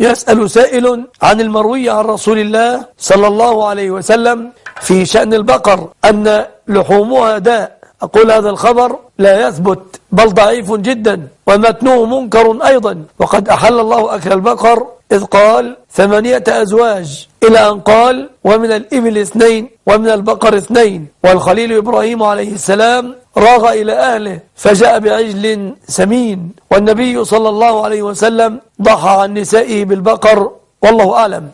يسأل سائل عن المروي عن رسول الله صلى الله عليه وسلم في شأن البقر أن لحومها داء. أقول هذا الخبر لا يثبت بل ضعيف جدا ومتنوه منكر أيضا. وقد أحل الله أكل البقر إذ قال ثمانية أزواج إلى أن قال ومن الإبل اثنين ومن البقر اثنين. والخليل إبراهيم عليه السلام راغ إلى أهله فجاء بعجل سمين والنبي صلى الله عليه وسلم ضحى عن نسائه بالبقر والله أعلم.